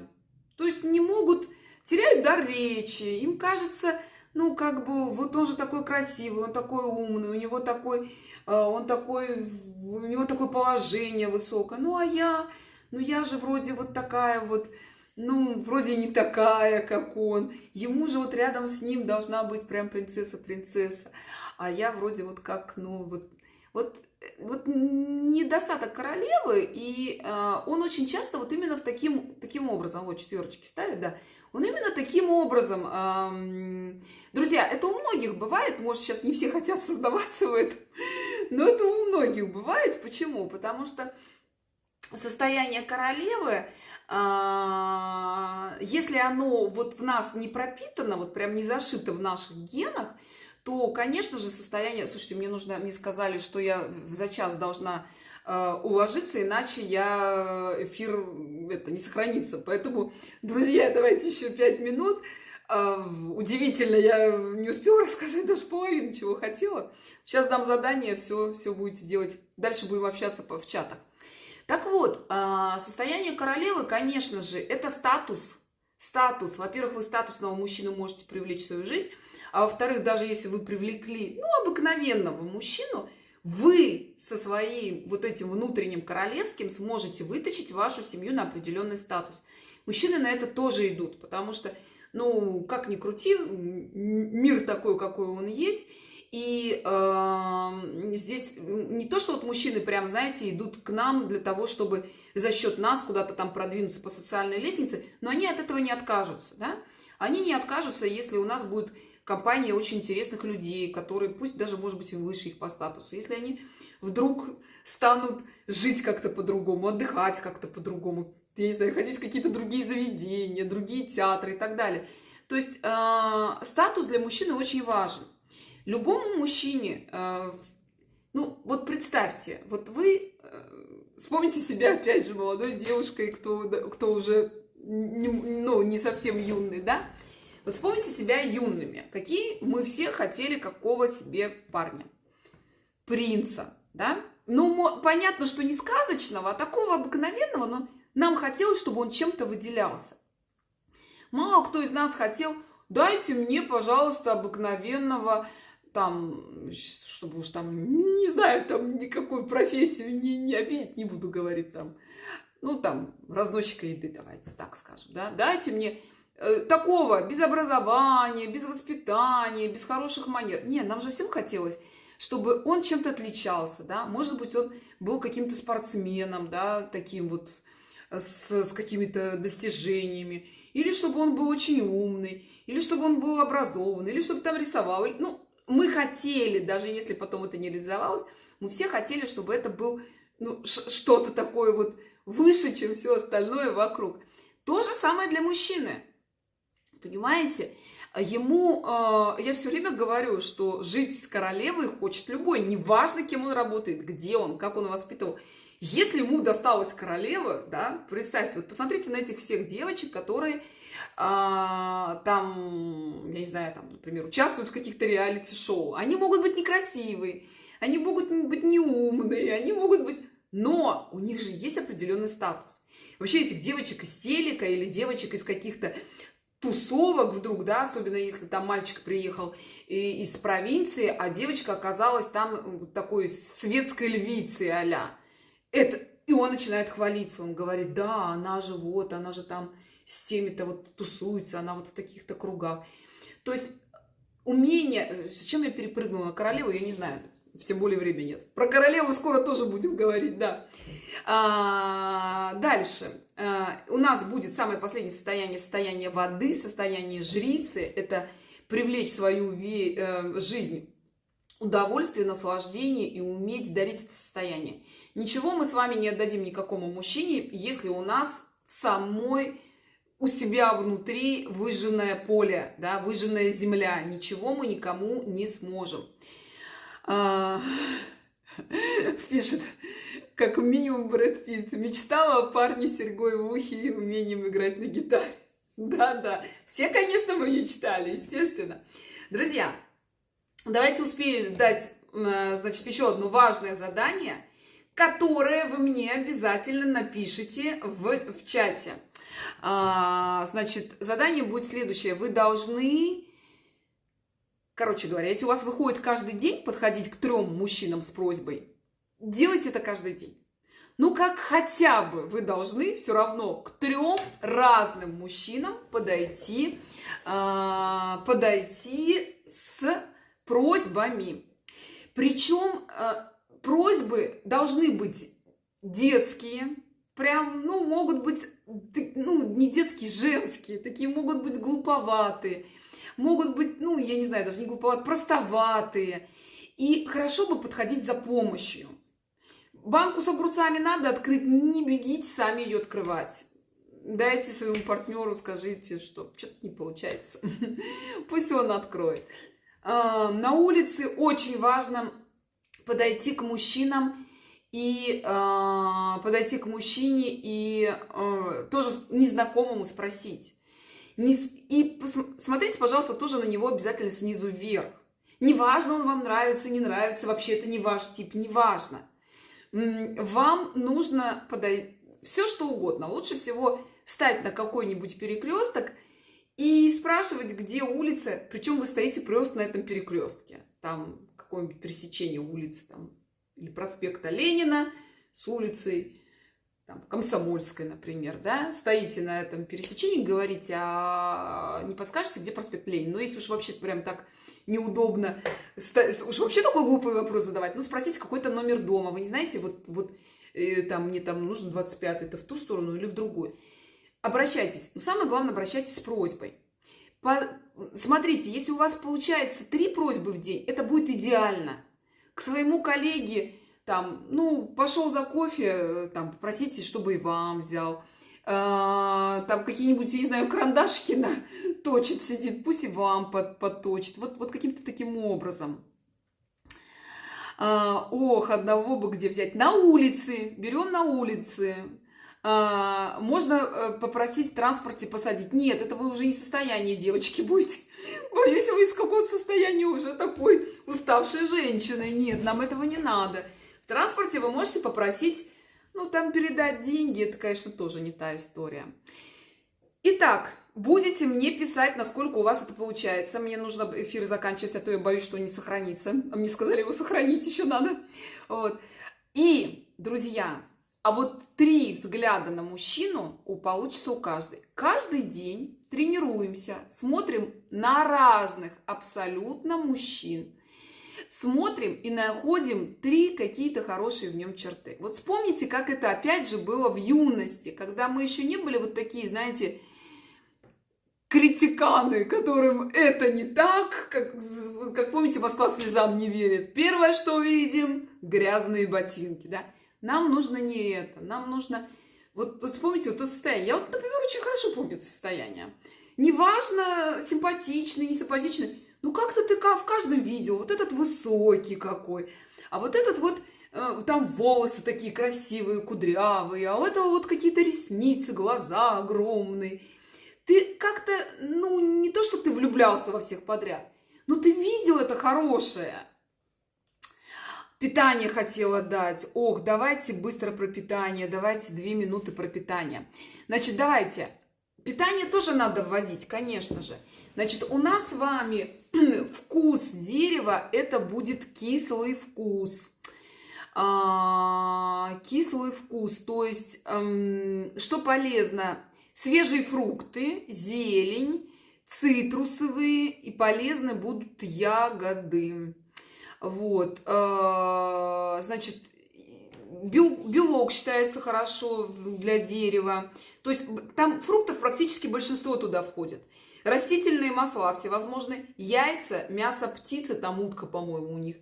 то есть не могут, теряют дар речи, им кажется, ну, как бы, вот он же такой красивый, он такой умный, у него такой, э, он такой, у него такое положение высокое, ну, а я, ну, я же вроде вот такая вот, ну, вроде не такая, как он. Ему же вот рядом с ним должна быть прям принцесса-принцесса. А я вроде вот как, ну, вот, вот вот недостаток королевы, и э, он очень часто вот именно в таким, таким образом, вот четверочки ставит, да, он именно таким образом... Друзья, это у многих бывает, может, сейчас не все хотят создаваться в этом, но это у многих бывает. Почему? Потому что состояние королевы, а, если оно вот в нас не пропитано, вот прям не зашито в наших генах, то, конечно же, состояние... Слушайте, мне нужно, мне сказали, что я за час должна э, уложиться, иначе я эфир это не сохранится. Поэтому, друзья, давайте еще пять минут. Э, удивительно, я не успела рассказать даже половину, чего хотела. Сейчас дам задание, все, все будете делать. Дальше будем общаться в чатах. Так вот, э, состояние королевы, конечно же, это статус. Статус. Во-первых, вы статусного мужчину можете привлечь в свою жизнь. А во-вторых, даже если вы привлекли, ну, обыкновенного мужчину, вы со своим вот этим внутренним королевским сможете вытащить вашу семью на определенный статус. Мужчины на это тоже идут, потому что, ну, как ни крути, мир такой, какой он есть, и э, здесь не то, что вот мужчины прям, знаете, идут к нам для того, чтобы за счет нас куда-то там продвинуться по социальной лестнице, но они от этого не откажутся, да? Они не откажутся, если у нас будет компания очень интересных людей, которые, пусть даже, может быть, выше их по статусу, если они вдруг станут жить как-то по-другому, отдыхать как-то по-другому, я не знаю, ходить в какие-то другие заведения, другие театры и так далее. То есть э, статус для мужчины очень важен. Любому мужчине, э, ну вот представьте, вот вы э, вспомните себя опять же молодой девушкой, кто, кто уже не, ну, не совсем юный, да, вот вспомните себя юными. Какие мы все хотели какого себе парня? Принца, да? Ну, понятно, что не сказочного, а такого обыкновенного, но нам хотелось, чтобы он чем-то выделялся. Мало кто из нас хотел, дайте мне, пожалуйста, обыкновенного, там, чтобы уж там, не знаю, там никакую профессию не, не обидеть, не буду говорить там, ну, там, разносчика еды, давайте так скажем, да, дайте мне такого, без образования, без воспитания, без хороших манер. Нет, нам же всем хотелось, чтобы он чем-то отличался, да, может быть, он был каким-то спортсменом, да, таким вот, э, с, с какими-то достижениями, или чтобы он был очень умный, или чтобы он был образованный, или чтобы там рисовал. Ну, мы хотели, даже если потом это не реализовалось, мы все хотели, чтобы это был ну, что-то такое вот выше, чем все остальное вокруг. То же самое для мужчины понимаете? Ему, э, я все время говорю, что жить с королевой хочет любой, неважно, кем он работает, где он, как он воспитывал. Если ему досталась королева, да, представьте, вот посмотрите на этих всех девочек, которые а, там, я не знаю, там, например, участвуют в каких-то реалити-шоу. Они могут быть некрасивые, они могут быть неумные, они могут быть... Но у них же есть определенный статус. Вообще этих девочек из телека или девочек из каких-то тусовок вдруг, да, особенно если там мальчик приехал из провинции, а девочка оказалась там такой светской львицей а Это, и он начинает хвалиться, он говорит, да, она же вот, она же там с теми-то вот тусуется, она вот в таких-то кругах. То есть умение, зачем я перепрыгнула? Королеву, я не знаю, тем более времени нет. Про королеву скоро тоже будем говорить, да. А, дальше. А, у нас будет самое последнее состояние, состояние воды, состояние жрицы. Это привлечь в свою э, жизнь удовольствие, наслаждение и уметь дарить это состояние. Ничего мы с вами не отдадим никакому мужчине, если у нас в самой у себя внутри выжженное поле, да, выжженная земля. Ничего мы никому не сможем. А, пишет как минимум Брэд Питт. Мечтала о парне с серьгой в ухе и умением играть на гитаре. Да-да, все, конечно, мы мечтали, естественно. Друзья, давайте успею дать, э, значит, еще одно важное задание, которое вы мне обязательно напишите в, в чате. А, значит, задание будет следующее. Вы должны, короче говоря, если у вас выходит каждый день подходить к трем мужчинам с просьбой, делайте это каждый день. Ну, как хотя бы вы должны все равно к трем разным мужчинам подойти, э, подойти с просьбами. Причем э, просьбы должны быть детские, прям, ну, могут быть, ну, не детские, женские, такие могут быть глуповатые, могут быть, ну, я не знаю, даже не глуповатые, простоватые. И хорошо бы подходить за помощью. Банку с огурцами надо открыть, не бегите сами ее открывать. Дайте своему партнеру, скажите, что что-то не получается. Пусть он откроет. А, на улице очень важно подойти к мужчинам и э, подойти к мужчине и э, тоже незнакомому спросить. И посмотрите, пожалуйста, тоже на него обязательно снизу вверх. Неважно, он вам нравится, не нравится, вообще это не ваш тип, неважно. Вам нужно подойти, все что угодно. Лучше всего встать на какой-нибудь перекресток и спрашивать, где улица, причем вы стоите просто на этом перекрестке. Там какое-нибудь пересечение улицы, там или проспекта Ленина с улицей там, Комсомольской, например, да, стоите на этом пересечении, говорите, а не подскажете, где проспект Ленина? Ну, если уж вообще прям так неудобно, уж вообще такой глупый вопрос задавать, ну, спросите какой-то номер дома, вы не знаете, вот, вот э, там, мне там нужен 25-й, это в ту сторону или в другую. Обращайтесь, но самое главное, обращайтесь с просьбой. По... Смотрите, если у вас получается три просьбы в день, это будет идеально – к своему коллеге, там, ну, пошел за кофе, э, там, попросите, чтобы и вам взял. А, там какие-нибудь, я не знаю, карандашки на, точит, сидит, пусть и вам под, подточит. Вот, вот каким-то таким образом. А, ох, одного бы где взять. На улице, берем на улице. А, можно э, попросить в транспорте посадить. Нет, это вы уже не в состоянии, девочки, будете. Боюсь, вы из какого-то состояния уже такой уставшей женщины. Нет, нам этого не надо. Транспорте вы можете попросить, ну, там передать деньги. Это, конечно, тоже не та история. Итак, будете мне писать, насколько у вас это получается. Мне нужно эфир заканчивать, а то я боюсь, что он не сохранится. А мне сказали, его сохранить еще надо. Вот. И, друзья, а вот три взгляда на мужчину у получится у каждой. Каждый день тренируемся, смотрим на разных абсолютно мужчин. Смотрим и находим три какие-то хорошие в нем черты. Вот вспомните, как это опять же было в юности, когда мы еще не были вот такие, знаете, критиканы, которым это не так, как, как помните, Москва слезам не верит. Первое, что видим, грязные ботинки, да. Нам нужно не это, нам нужно... Вот, вот вспомните вот то состояние. Я вот, например, очень хорошо помню это состояние. Неважно, симпатичный, не симпатичный. Ну, как-то ты в каждом видео, вот этот высокий какой, а вот этот вот, э, там волосы такие красивые, кудрявые, а у этого вот какие-то ресницы, глаза огромные. Ты как-то, ну, не то, что ты влюблялся во всех подряд, но ты видел это хорошее. Питание хотела дать. Ох, давайте быстро про питание. Давайте две минуты про питание. Значит, давайте. Питание тоже надо вводить, конечно же. Значит, у нас с вами вкус дерева, это будет кислый вкус. А, кислый вкус, то есть, эм, что полезно? Свежие фрукты, зелень, цитрусовые и полезны будут ягоды. Вот, э, значит, белок считается хорошо для дерева. То есть там фруктов практически большинство туда входит. Растительные масла всевозможные, яйца, мясо птицы, там утка, по-моему, у них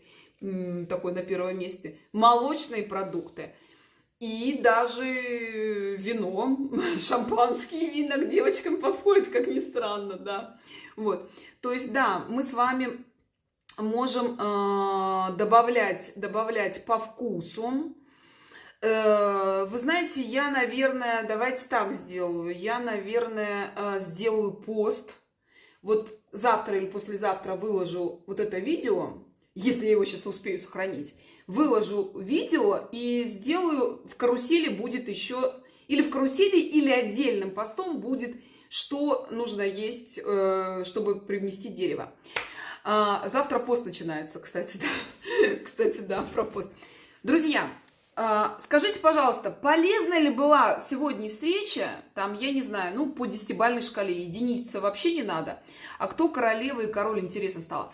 такой на первом месте. Молочные продукты. И даже вино, шампанские вина к девочкам подходит, как ни странно, да. Вот. То есть, да, мы с вами можем э, добавлять, добавлять по вкусу. Э, вы знаете, я, наверное, давайте так сделаю. Я, наверное, э, сделаю пост. Вот завтра или послезавтра выложу вот это видео, если я его сейчас успею сохранить. Выложу видео и сделаю в карусели будет еще, или в карусели, или отдельным постом будет, что нужно есть, э, чтобы привнести дерево. А, завтра пост начинается, кстати, да. кстати, да, про пост. Друзья, скажите, пожалуйста, полезна ли была сегодня встреча, там, я не знаю, ну, по десятибальной шкале, единица вообще не надо, а кто королева и король, интересно стало.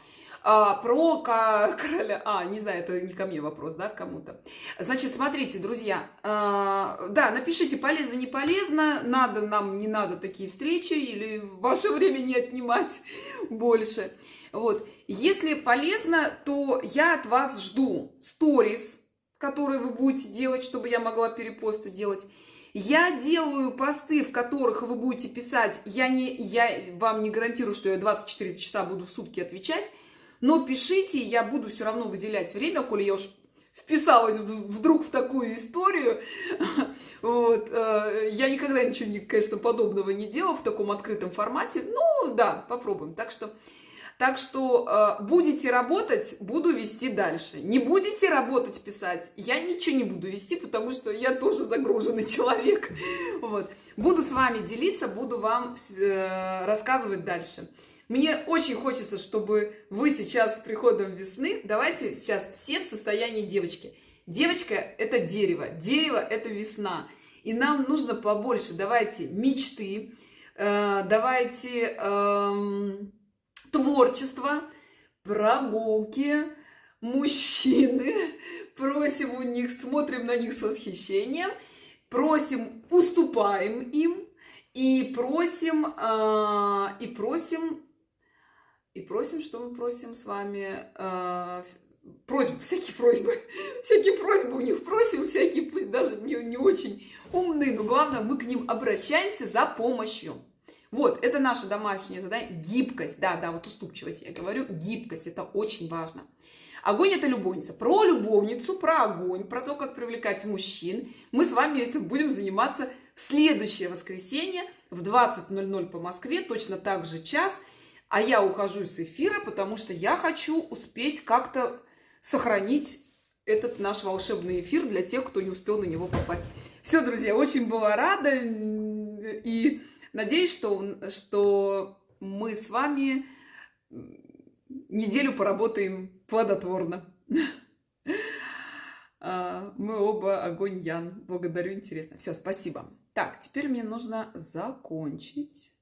А, про короля... А, не знаю, это не ко мне вопрос, да, кому-то. Значит, смотрите, друзья, а, да, напишите, полезно, не полезно, надо нам, не надо такие встречи, или ваше время не отнимать больше. Вот. Если полезно, то я от вас жду сторис, которые вы будете делать, чтобы я могла перепосты делать. Я делаю посты, в которых вы будете писать, я, не, я вам не гарантирую, что я 24 часа буду в сутки отвечать, но пишите, я буду все равно выделять время, коли я уж вписалась вдруг в такую историю. Вот. Э, я никогда ничего, конечно, подобного не делала в таком открытом формате. Ну, да, попробуем. Так что, так что э, будете работать, буду вести дальше. Не будете работать, писать, я ничего не буду вести, потому что я тоже загруженный человек. Вот. Буду с вами делиться, буду вам э, рассказывать дальше. Мне очень хочется, чтобы вы сейчас с приходом весны, давайте сейчас все в состоянии девочки. Девочка – это дерево, дерево – это весна. И нам нужно побольше, давайте, мечты, э, давайте э, творчество, прогулки, мужчины. Просим у них, смотрим на них с восхищением, просим, уступаем им, и просим, э, и просим и просим, что мы просим с вами, э, просьбы, всякие просьбы, всякие просьбы у них просим, всякие, пусть даже не, не очень умные, но главное, мы к ним обращаемся за помощью. Вот, это наше домашнее задание. Гибкость, да, да, вот уступчивость, я говорю, гибкость, это очень важно. Огонь – это любовница. Про любовницу, про огонь, про то, как привлекать мужчин. Мы с вами это будем заниматься в следующее воскресенье в 20.00 по Москве, точно так же час – а я ухожу с эфира, потому что я хочу успеть как-то сохранить этот наш волшебный эфир для тех, кто не успел на него попасть. Все, друзья, очень была рада и надеюсь, что, что мы с вами неделю поработаем плодотворно. А, мы оба огонь Ян. Благодарю, интересно. Все, спасибо. Так, теперь мне нужно закончить.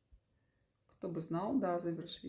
Кто бы знал, да, завершить.